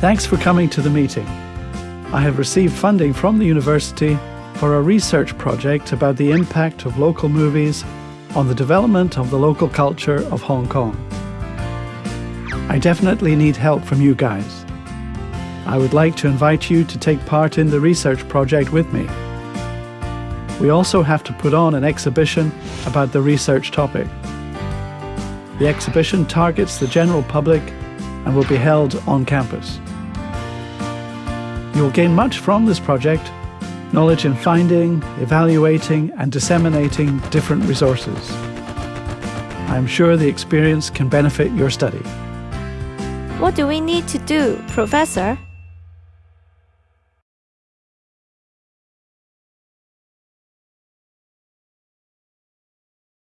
Thanks for coming to the meeting. I have received funding from the university for a research project about the impact of local movies on the development of the local culture of Hong Kong. I definitely need help from you guys. I would like to invite you to take part in the research project with me. We also have to put on an exhibition about the research topic. The exhibition targets the general public and will be held on campus. You will gain much from this project knowledge in finding, evaluating, and disseminating different resources. I am sure the experience can benefit your study. What do we need to do, Professor?